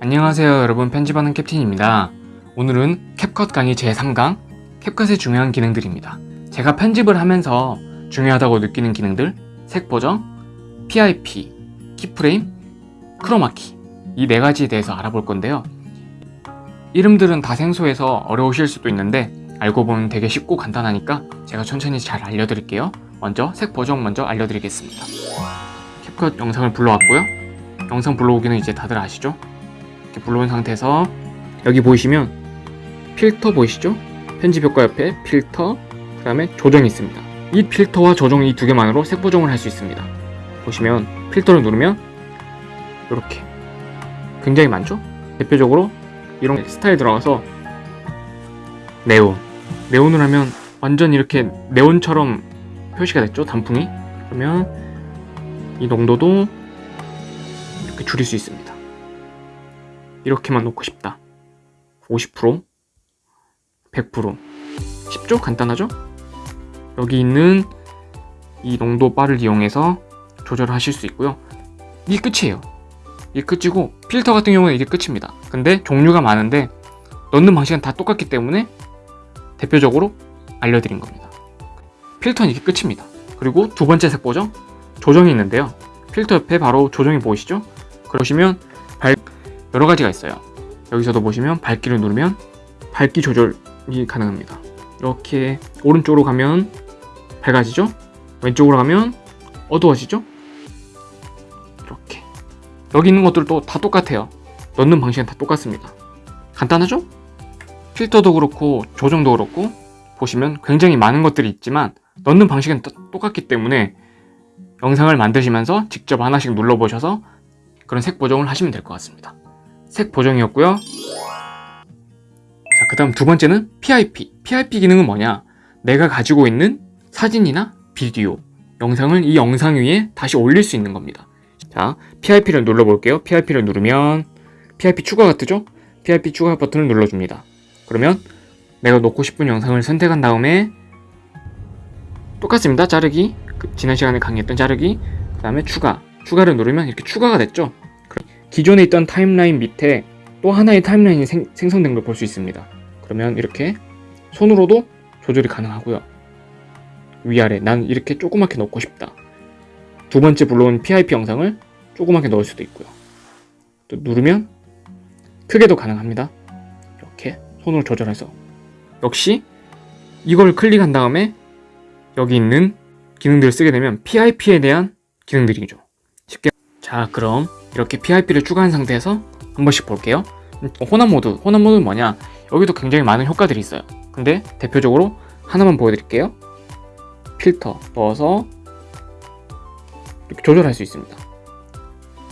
안녕하세요 여러분. 편집하는 캡틴입니다. 오늘은 캡컷 강의 제3강 캡컷의 중요한 기능들입니다. 제가 편집을 하면서 중요하다고 느끼는 기능들 색 보정, PIP, 키프레임, 크로마키 이 네 가지에 대해서 알아볼 건데요. 이름들은 다 생소해서 어려우실 수도 있는데 알고 보면 되게 쉽고 간단하니까 제가 천천히 잘 알려드릴게요. 먼저 색 보정 먼저 알려드리겠습니다. 캡컷 영상을 불러왔고요. 영상 불러오기는 이제 다들 아시죠? 이렇게 불러온 상태에서 여기 보이시면 필터 보이시죠? 편집 효과 옆에 필터 그 다음에 조정이 있습니다. 이 필터와 조정 이 두 개만으로 색 보정을 할 수 있습니다. 보시면 필터를 누르면 이렇게 굉장히 많죠? 대표적으로 이런 스타일 들어가서 네온. 네온을 하면 완전 이렇게 네온처럼 표시가 됐죠? 단풍이? 그러면 이 농도도 이렇게 줄일 수 있습니다 이렇게만 놓고 싶다. 50% 100% 쉽죠? 간단하죠? 여기 있는 이 농도 바를 이용해서 조절하실 수 있고요. 이게 끝이에요. 이게 끝이고 필터 같은 경우는 이게 끝입니다. 근데 종류가 많은데 넣는 방식은 다 똑같기 때문에 대표적으로 알려드린 겁니다. 필터는 이게 끝입니다. 그리고 두 번째 색 보정 조정이 있는데요. 필터 옆에 바로 조정이 보이시죠? 그러시면 발 여러 가지가 있어요 여기서도 보시면 밝기를 누르면 밝기 조절이 가능합니다 이렇게 오른쪽으로 가면 밝아지죠? 왼쪽으로 가면 어두워지죠? 이렇게 여기 있는 것들도 다 똑같아요 넣는 방식은 다 똑같습니다 간단하죠? 필터도 그렇고 조정도 그렇고 보시면 굉장히 많은 것들이 있지만 넣는 방식은 똑같기 때문에 영상을 만드시면서 직접 하나씩 눌러보셔서 그런 색 보정을 하시면 될 것 같습니다 색 보정이었고요. 자, 그 다음 두 번째는 PIP PIP 기능은 뭐냐? 내가 가지고 있는 사진이나 비디오 영상을 이 영상 위에 다시 올릴 수 있는 겁니다. 자 PIP를 눌러 볼게요. PIP를 누르면 PIP 추가가 뜨죠? PIP 추가 버튼을 눌러줍니다. 그러면 내가 놓고 싶은 영상을 선택한 다음에 똑같습니다. 자르기. 그 지난 시간에 강의했던 자르기. 그 다음에 추가. 추가를 누르면 이렇게 추가가 됐죠 기존에 있던 타임라인 밑에 또 하나의 타임라인이 생, 생성된 걸 볼 수 있습니다. 그러면 이렇게 손으로도 조절이 가능하고요. 위아래 난 이렇게 조그맣게 넣고 싶다. 두 번째 불러온 PIP 영상을 조그맣게 넣을 수도 있고요. 또 누르면 크게도 가능합니다. 이렇게 손으로 조절해서. 역시 이걸 클릭한 다음에 여기 있는 기능들을 쓰게 되면 PIP에 대한 기능들이죠. 쉽게. 자 그럼 이렇게 PIP를 추가한 상태에서 한 번씩 볼게요. 혼합 모드 혼합 모드는 뭐냐? 여기도 굉장히 많은 효과들이 있어요. 근데 대표적으로 하나만 보여드릴게요. 필터 넣어서 이렇게 조절할 수 있습니다.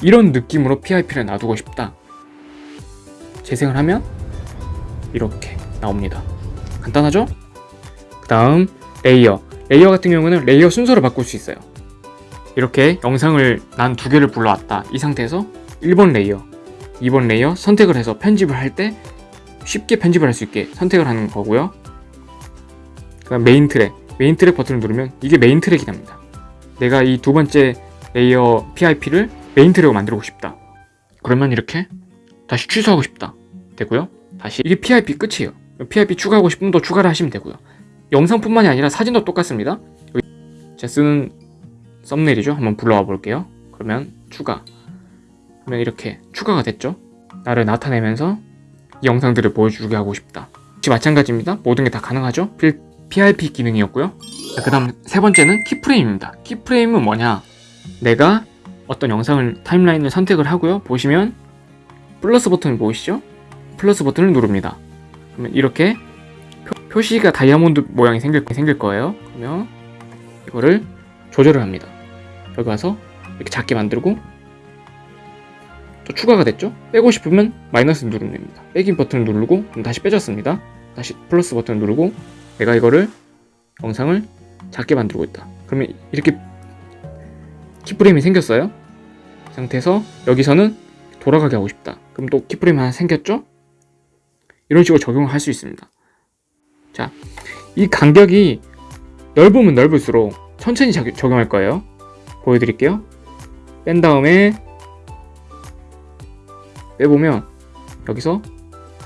이런 느낌으로 PIP를 놔두고 싶다. 재생을 하면 이렇게 나옵니다. 간단하죠? 그 다음 layer. layer 같은 경우는 layer 순서를 바꿀 수 있어요 이렇게 영상을 난 두 개를 불러왔다. 이 상태에서 1번 layer 2번 layer 선택을 해서 편집을 할 때 쉽게 편집을 할 수 있게 선택을 하는 거고요. 그 다음 main track main track 버튼을 누르면 이게 main track이 됩니다. 내가 이 두 번째 layer PIP를 main track으로 만들고 싶다. 그러면 이렇게 다시 취소하고 싶다. 되고요. 다시 이게 PIP 끝이에요. PIP 추가하고 싶으면 또 추가를 하시면 되고요. 영상뿐만이 아니라 사진도 똑같습니다. 제가 쓰는 썸네일이죠? 한번 불러와 볼게요. 그러면 추가. 그러면 이렇게 추가가 됐죠? 나를 나타내면서 이 영상들을 보여주게 하고 싶다. 역시 마찬가지입니다. 모든 게 다 가능하죠? PIP 기능이었고요. 그 다음 세 번째는 키프레임입니다. 키프레임은 뭐냐? 내가 어떤 영상을 타임라인을 선택을 하고요. 보시면 플러스 버튼을 보이시죠? 플러스 버튼을 누릅니다. 그러면 이렇게 표, 시가 다이아몬드 모양이 생길, 생길 거예요. 그러면 이거를 조절을 합니다 여기 와서 이렇게 작게 만들고 또 추가가 됐죠? 빼고 싶으면 마이너스 누르면 됩니다. 빼기 버튼을 누르고 다시 빼졌습니다. 다시 플러스 버튼을 누르고 내가 이거를 영상을 작게 만들고 있다. 그러면 이렇게 키프레임이 생겼어요. 상태에서 여기서는 돌아가게 하고 싶다. 그럼 또 키프레임 하나 생겼죠? 이런 식으로 적용을 할수 있습니다. 자, 이 간격이 넓으면 넓을수록 천천히 적용할 거예요 보여드릴게요 뺀 다음에 빼보면 여기서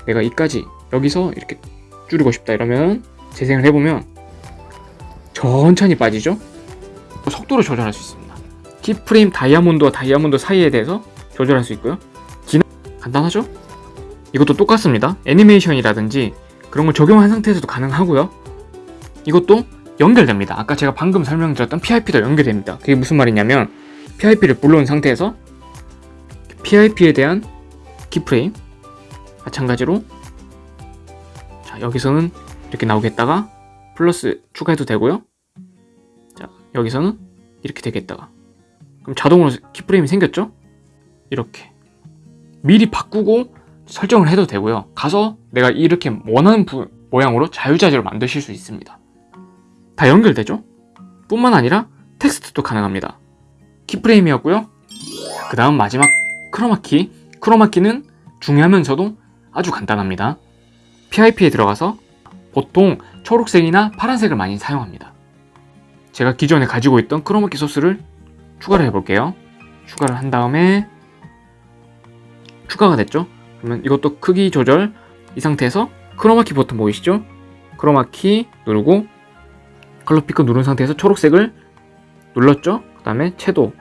내가 이까지 여기서 이렇게 줄이고 싶다 이러면 재생을 해보면 천천히 빠지죠? 속도를 조절할 수 있습니다. 키프레임 다이아몬드와 다이아몬드 사이에 대해서 조절할 수 있고요. 기능 간단하죠? 이것도 똑같습니다. 애니메이션이라든지 그런 걸 적용한 상태에서도 가능하고요. 이것도 연결됩니다. 아까 제가 방금 설명드렸던 PIP도 연결됩니다. 그게 무슨 말이냐면 PIP를 불러온 상태에서 PIP에 대한 키프레임 마찬가지로 자 여기서는 이렇게 나오겠다가 플러스 추가해도 되고요. 자 여기서는 이렇게 되겠다가 그럼 자동으로 키프레임이 생겼죠? 이렇게 미리 바꾸고 설정을 해도 되고요. 가서 내가 이렇게 원하는 부- 모양으로 자유자재로 만드실 수 있습니다. 다 연결되죠? 뿐만 아니라 텍스트도 가능합니다. 키프레임이었고요. 그 다음 마지막 크로마키. 크로마키는 중요하면서도 아주 간단합니다. PIP에 들어가서 보통 초록색이나 파란색을 많이 사용합니다. 제가 기존에 가지고 있던 크로마키 소스를 추가를 해볼게요. 추가를 한 다음에 추가가 됐죠? 그러면 이것도 크기 조절 이 상태에서 크로마키 버튼 보이시죠? 크로마키 누르고 color picker 누른 상태에서 초록색을 눌렀죠? 그 다음에 채도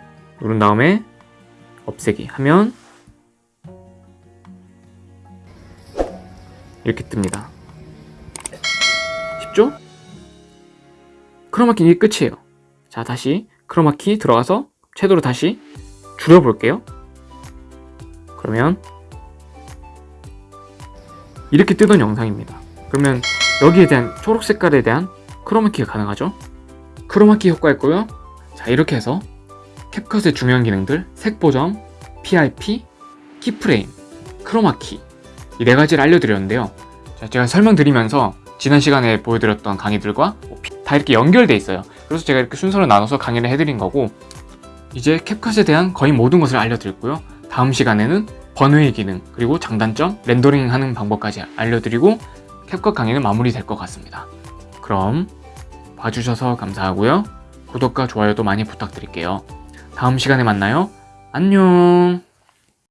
누른 다음에 없애기 하면 이렇게 뜹니다. 쉽죠? 크로마키는 이게 끝이에요. 자 다시 크로마키 들어가서 채도를 다시 줄여볼게요. 그러면 이렇게 뜨던 영상입니다. 그러면 여기에 대한 초록 색깔에 대한 크로마키가 가능하죠. 크로마키 효과 있고요. 자 이렇게 해서 캡컷의 중요한 기능들 색 보정, PIP, 키프레임, 크로마키 이 네 가지를 알려드렸는데요. 자, 제가 설명드리면서 지난 시간에 보여드렸던 강의들과 다 이렇게 연결돼 있어요. 그래서 제가 이렇게 순서를 나눠서 강의를 해드린 거고 이제 캡컷에 대한 거의 모든 것을 알려드렸고요. 다음 시간에는 번외의 기능 그리고 장단점, 렌더링 하는 방법까지 알려드리고 캡컷 강의는 마무리될 것 같습니다. 그럼 봐주셔서 감사하고요. 구독과 좋아요도 많이 부탁드릴게요. 다음 시간에 만나요. 안녕